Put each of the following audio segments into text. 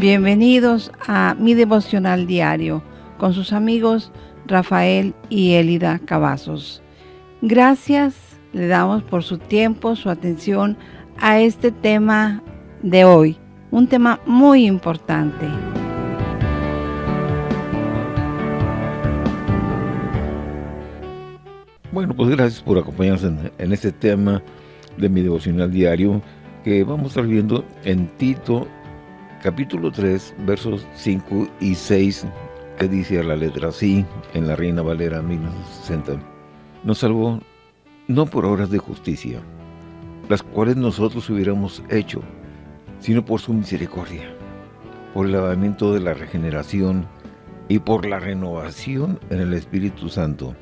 Bienvenidos a mi devocional diario con sus amigos Rafael y Elida Cavazos. Gracias le damos por su tiempo, su atención a este tema de hoy, un tema muy importante. Bueno, pues gracias por acompañarnos en, este tema de mi devocional diario que vamos a estar viendo en Tito capítulo 3 versos 5 y 6 que dice a la letra así en la Reina Valera 1960 nos salvó no por obras de justicia las cuales nosotros hubiéramos hecho sino por su misericordia por el lavamiento de la regeneración y por la renovación en el Espíritu Santo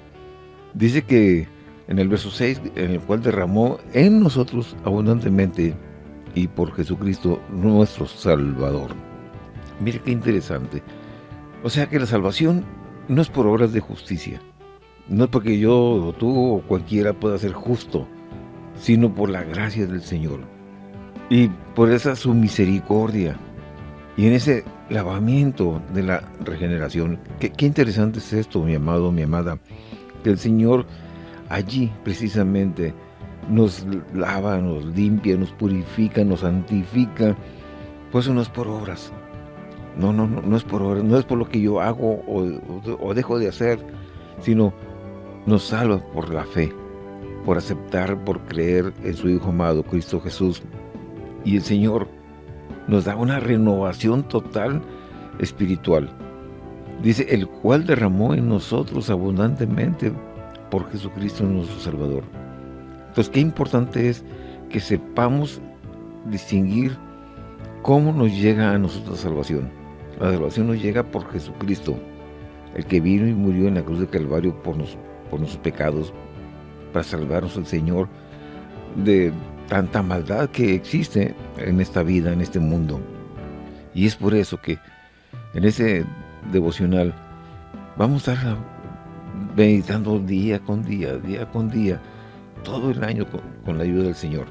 Dice que en el verso 6, en el cual derramó en nosotros abundantemente y por Jesucristo nuestro Salvador. Mire qué interesante. O sea que la salvación no es por obras de justicia. No es porque yo o tú o cualquiera pueda ser justo, sino por la gracia del Señor. Y por esa su misericordia. Y en ese lavamiento de la regeneración. Qué, qué interesante es esto, mi amado, mi amada el Señor allí precisamente nos lava, nos limpia, nos purifica, nos santifica. Pues eso no es por obras. No, no, no, no es por obras, no es por lo que yo hago o, dejo de hacer, sino nos salva por la fe, por aceptar, por creer en su Hijo amado, Cristo Jesús. Y el Señor nos da una renovación total espiritual. Dice, el cual derramó en nosotros abundantemente por Jesucristo nuestro Salvador. Entonces, qué importante es que sepamos distinguir cómo nos llega a nosotros la salvación. La salvación nos llega por Jesucristo, el que vino y murió en la cruz de Calvario por, nuestros pecados, para salvarnos al Señor de tanta maldad que existe en esta vida, en este mundo. Y es por eso que en ese devocional, vamos a estar meditando día con día, día con día, todo el año con, la ayuda del Señor.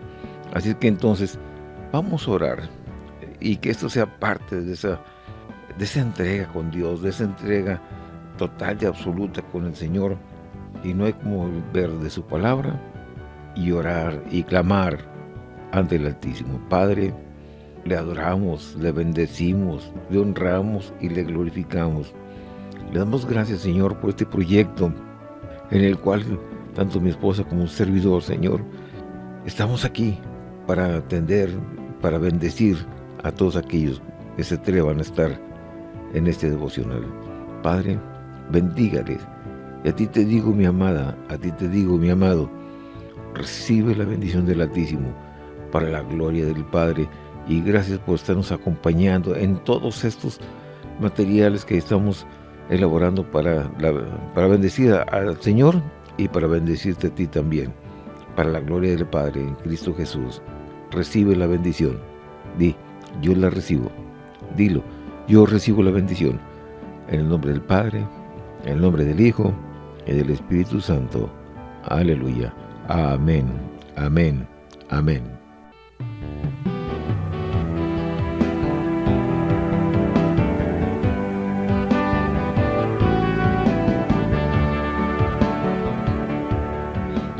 Así que entonces, vamos a orar y que esto sea parte de esa, de esa entrega con Dios, de esa entrega total y absoluta con el Señor. Y no hay como ver de su palabra y orar y clamar ante el Altísimo. Padre, le adoramos, le bendecimos, le honramos y le glorificamos. Le damos gracias, Señor, por este proyecto en el cual tanto mi esposa como un servidor, Señor, estamos aquí para atender, para bendecir a todos aquellos que se atrevan a estar en este devocional. Padre, bendígales. Y a ti te digo, mi amada, a ti te digo, mi amado, recibe la bendición del Altísimo para la gloria del Padre y gracias por estarnos acompañando en todos estos materiales que estamos elaborando para, para bendecir al Señor y para bendecirte a ti también, para la gloria del Padre en Cristo Jesús. Recibe la bendición. Di, yo la recibo. Dilo, yo recibo la bendición. En el nombre del Padre, en el nombre del Hijo y del Espíritu Santo. Aleluya. Amén. Amén. Amén.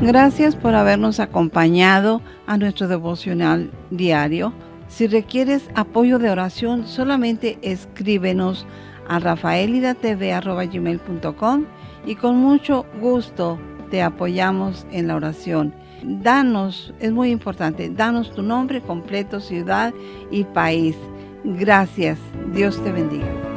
Gracias por habernos acompañado a nuestro devocional diario. Si requieres apoyo de oración, solamente escríbenos a rafaelidatv.com y con mucho gusto te apoyamos en la oración. Danos, es muy importante, danos tu nombre completo, ciudad y país. Gracias. Dios te bendiga.